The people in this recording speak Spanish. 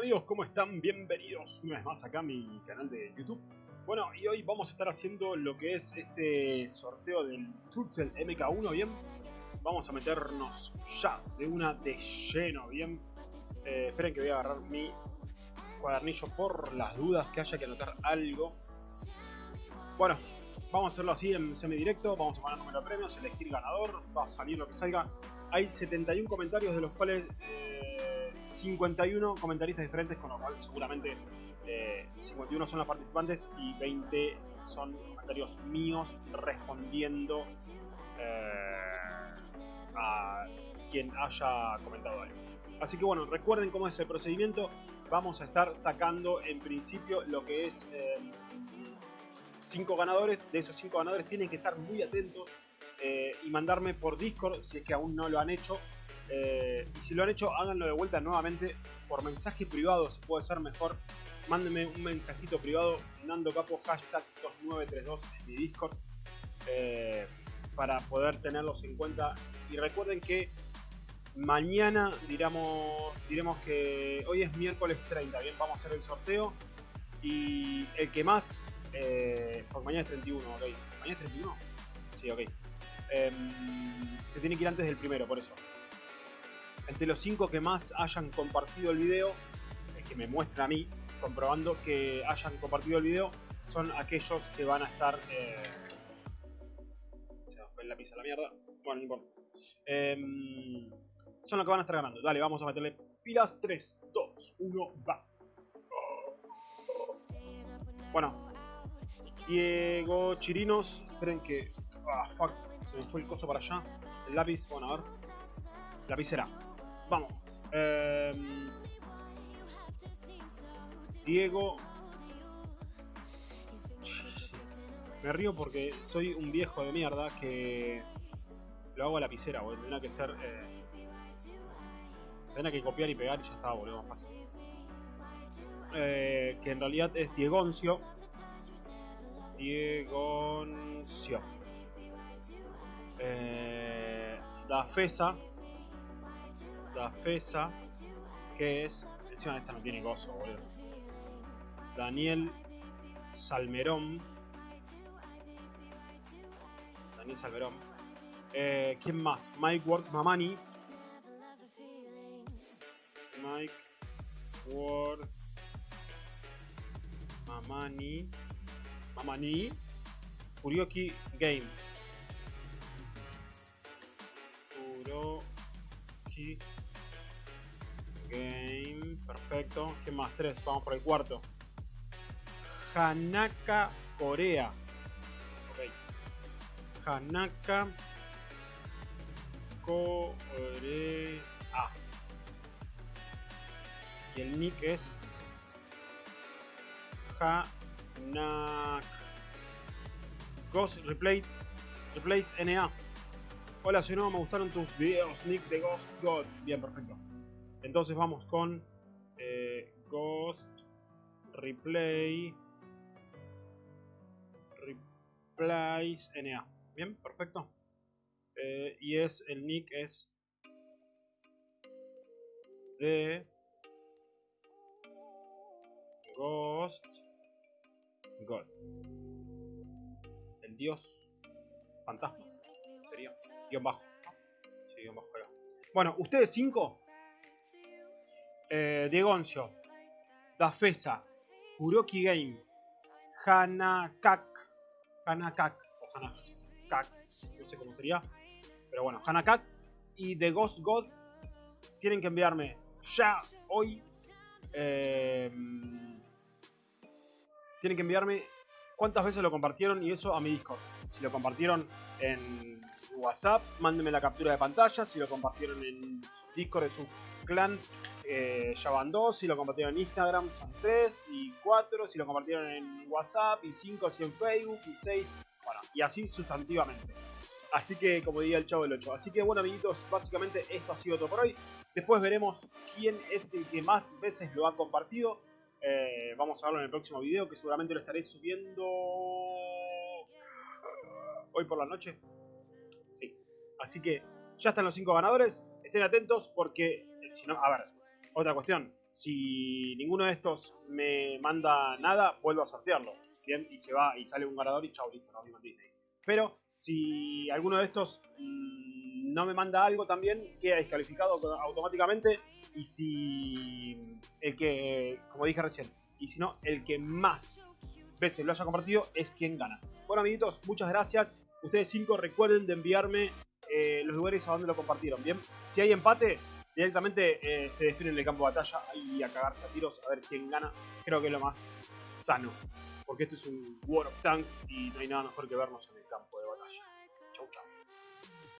amigos? ¿Cómo están? Bienvenidos una vez más acá a mi canal de YouTube. Bueno, y hoy vamos a estar haciendo lo que es este sorteo del Turtle MK1, ¿bien? Vamos a meternos ya de una de lleno, ¿bien? Eh, esperen que voy a agarrar mi cuadernillo por las dudas que haya que anotar algo. Bueno, vamos a hacerlo así en semidirecto, vamos a poner número de premios, elegir ganador, va a salir lo que salga. Hay 71 comentarios de los cuales... Eh, 51 comentaristas diferentes, con lo cual seguramente 51 eh, son los participantes y 20 son comentarios míos respondiendo eh, a quien haya comentado algo. Así que bueno, recuerden cómo es el procedimiento. Vamos a estar sacando en principio lo que es 5 em, ganadores. De esos 5 ganadores tienen que estar muy atentos eh, y mandarme por Discord si es que aún no lo han hecho eh, y si lo han hecho, háganlo de vuelta nuevamente por mensaje privado, si puede ser mejor. Mándenme un mensajito privado, Nando Capo, hashtag 2932 en mi Discord, eh, para poder tenerlos en cuenta. Y recuerden que mañana diremos, diremos que hoy es miércoles 30, bien, vamos a hacer el sorteo. Y el que más, eh, porque mañana es 31, ok. ¿Mañana es 31? Sí, ok. Em, se tiene que ir antes del primero, por eso entre los 5 que más hayan compartido el video, que me muestren a mí, comprobando que hayan compartido el video, son aquellos que van a estar... Eh... Se me fue el lápiz a la mierda. Bueno, no importa. Em, son los que van a estar ganando. Dale, vamos a meterle pilas. 3, 2, 1, va. Bueno. Diego Chirinos. Esperen que... Ah, fuck. Se me fue el coso para allá. El lápiz. Bueno, a ver. Lapicera. Vamos. Em, Diego. Me río porque soy un viejo de mierda que lo hago a lapicera, boludo. Tendrá que ser. Eh... Tendrá que copiar y pegar y ya está, boludo. Más eh, que en realidad es Diegoncio. Diegoncio. Eh, da Fesa FESA, que es. Encima esta no tiene gozo, boludo. Daniel Salmerón. Daniel Salmerón. Eh, ¿Quién más? Mike Ward Mamani. Mike Ward Mamani. Mamani. Kurioki Game. Kurioki Game, perfecto. ¿Qué más? Tres, vamos por el cuarto. Hanaka Corea. Ok. Hanaka Corea. Y el nick es Hanak Ghost Replay Replace NA. Hola, si no me gustaron tus videos, nick de Ghost God. Bien, perfecto. Entonces vamos con eh, Ghost Replay Replace NA. Bien, perfecto. Eh, y es el nick es de Ghost God. El dios fantasma. Sería guion bajo. Sí, guion bajo. Bueno, ustedes cinco eh, Diegoncio, Dafesa, Kuroki Game, Hanakak, Hanakak, o Hanakak, no sé cómo sería, pero bueno, Hanakak y The Ghost God tienen que enviarme ya hoy. Eh, tienen que enviarme cuántas veces lo compartieron y eso a mi Discord. Si lo compartieron en WhatsApp, mándenme la captura de pantalla. Si lo compartieron en Discord de su clan, eh, ya van dos, si lo compartieron en Instagram son tres y cuatro, si lo compartieron en WhatsApp y cinco si en Facebook y seis, bueno, y así sustantivamente. Así que, como diría el chavo del 8. Así que, bueno, amiguitos, básicamente esto ha sido todo por hoy. Después veremos quién es el que más veces lo ha compartido. Eh, vamos a verlo en el próximo video, que seguramente lo estaré subiendo hoy por la noche. Sí. Así que ya están los cinco ganadores. Estén atentos porque, si no, a ver, Otra cuestión, si ninguno de estos me manda nada, vuelvo a sortearlo. Bien, y se va y sale un ganador y chau, listo, no Disney. Pero si alguno de estos mm, no me manda algo también, queda descalificado automáticamente. Y si el que, como dije recién, y si no, el que más veces lo haya compartido es quien gana. Bueno, amiguitos, muchas gracias. Ustedes cinco recuerden de enviarme eh, los lugares a donde lo compartieron. Bien, si hay empate, directamente eh, se define en el campo de batalla y a cagarse a tiros a ver quién gana. Creo que es lo más sano. Porque esto es un War of Tanks y no hay nada mejor que vernos en el campo